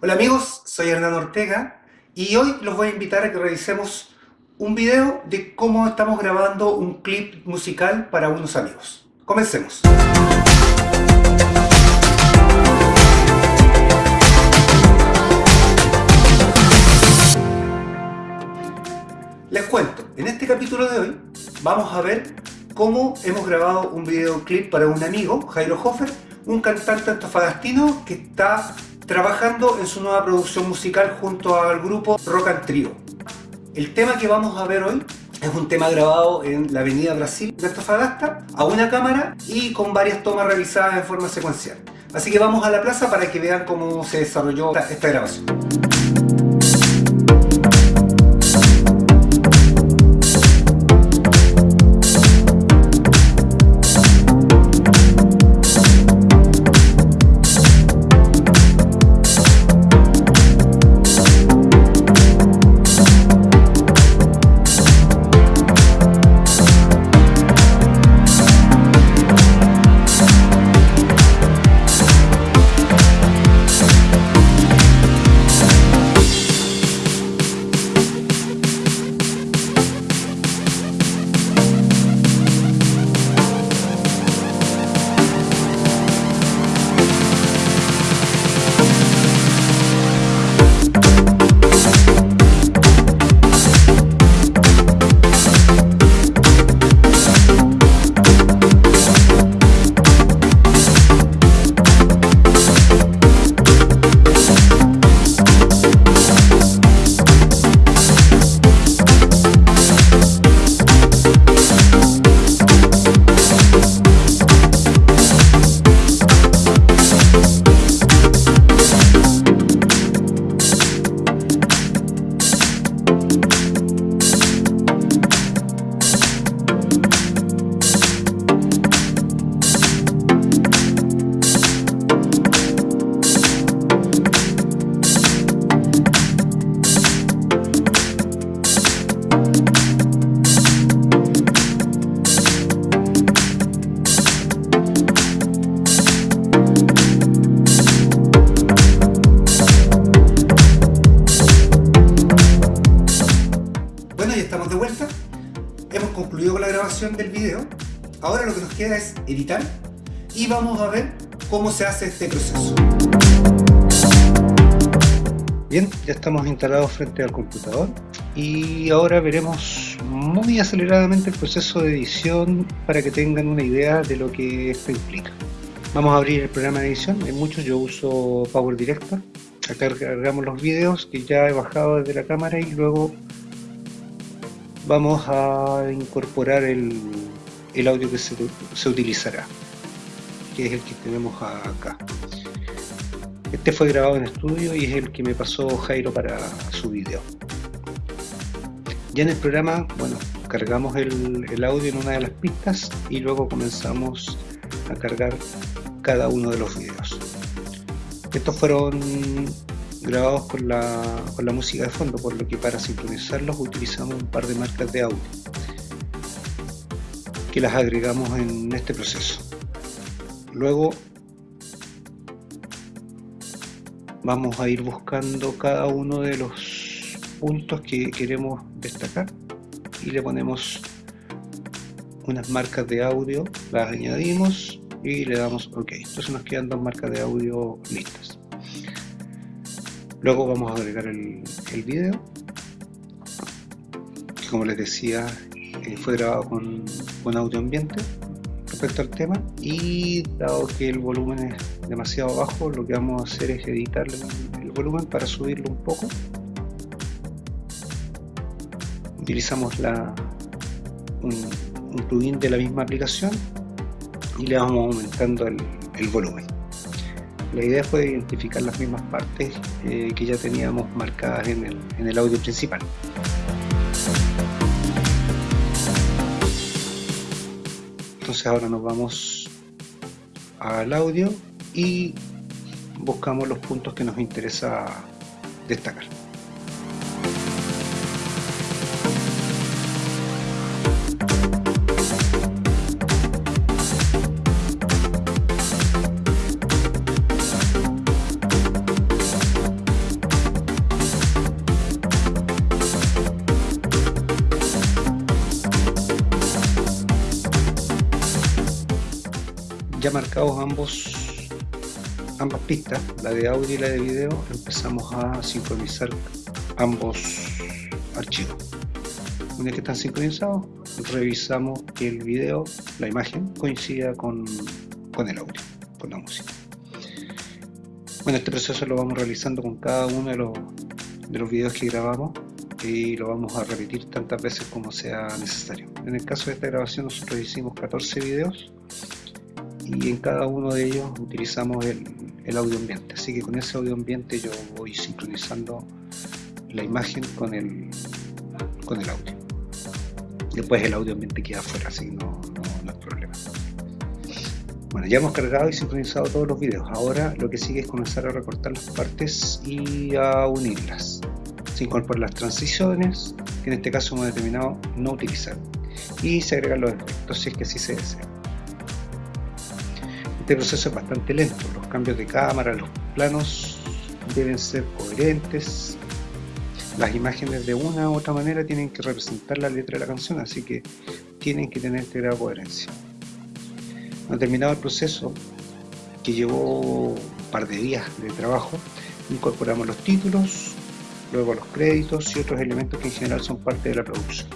Hola amigos, soy Hernán Ortega y hoy los voy a invitar a que revisemos un video de cómo estamos grabando un clip musical para unos amigos. Comencemos. Les cuento, en este capítulo de hoy vamos a ver cómo hemos grabado un videoclip para un amigo, Jairo Hofer, un cantante antofagastino que está trabajando en su nueva producción musical junto al grupo Rock and Trio. El tema que vamos a ver hoy es un tema grabado en la avenida Brasil de Antofagasta a una cámara y con varias tomas realizadas en forma secuencial. Así que vamos a la plaza para que vean cómo se desarrolló esta grabación. Concluido con la grabación del video. Ahora lo que nos queda es editar y vamos a ver cómo se hace este proceso. Bien, ya estamos instalados frente al computador y ahora veremos muy aceleradamente el proceso de edición para que tengan una idea de lo que esto implica. Vamos a abrir el programa de edición, en muchos yo uso Power Director. Acá cargamos los videos que ya he bajado desde la cámara y luego vamos a incorporar el, audio que se, utilizará, que es el que tenemos acá. Este fue grabado en estudio y es el que me pasó Jairo para su video. Ya en el programa, bueno, cargamos el, el audio en una de las pistas y luego comenzamos a cargar cada uno de los videos. Estos fueron grabados con la, con la música de fondo, por lo que para sincronizarlos utilizamos un par de marcas de audio que las agregamos en este proceso. Luego vamos a ir buscando cada uno de los puntos que queremos destacar y le ponemos unas marcas de audio, las añadimos y le damos OK. Entonces nos quedan dos marcas de audio listas. Luego vamos a agregar el, el video, que como les decía eh, fue grabado con, audio ambiente respecto al tema. Y dado que el volumen es demasiado bajo lo que vamos a hacer es editar el, volumen para subirlo un poco. Utilizamos la, un, plugin de la misma aplicación y le vamos aumentando el volumen la idea fue identificar las mismas partes eh, que ya teníamos marcadas en el, en el audio principal. Entonces ahora nos vamos al audio y buscamos los puntos que nos interesa destacar. Ya marcados ambos ambas pistas, la de audio y la de video, empezamos a sincronizar ambos archivos. Una vez que están sincronizados, revisamos que el video, la imagen, coincida con, con el audio, con la música. Bueno, este proceso lo vamos realizando con cada uno de los, de los videos que grabamos y lo vamos a repetir tantas veces como sea necesario. En el caso de esta grabación nosotros hicimos 14 videos y en cada uno de ellos utilizamos el, audio ambiente. Así que con ese audio ambiente yo voy sincronizando la imagen con el, con el audio. Después el audio ambiente queda afuera, así que no, no, hay problema. Bueno, ya hemos cargado y sincronizado todos los videos. Ahora lo que sigue es comenzar a recortar las partes y a unirlas. Se incorporan las transiciones, que en este caso hemos determinado no utilizar. Y se agregan los efectos si es que así se desea. Este proceso es bastante lento, los cambios de cámara, los planos deben ser coherentes, las imágenes de una u otra manera tienen que representar la letra de la canción, así que tienen que tener este coherencia. Cuando terminado el proceso, que llevó un par de días de trabajo, incorporamos los títulos, luego los créditos y otros elementos que en general son parte de la producción.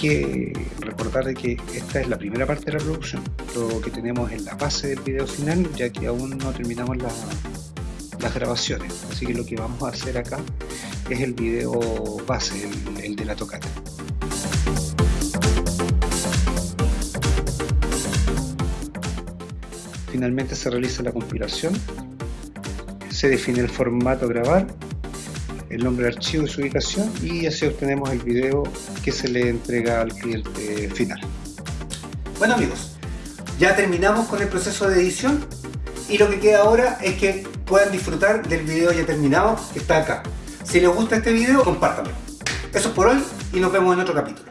Que recordar de que esta es la primera parte de la producción. Lo que tenemos es la base del video final, ya que aún no terminamos las grabaciones. Así que lo que vamos a hacer acá es el video base, el, el de la tocata. Finalmente se realiza la compilación, se define el formato grabar el nombre del archivo y su ubicación y así obtenemos el video que se le entrega al cliente final. Bueno amigos, ya terminamos con el proceso de edición y lo que queda ahora es que puedan disfrutar del video ya terminado que está acá. Si les gusta este video, compártanlo. Eso es por hoy y nos vemos en otro capítulo.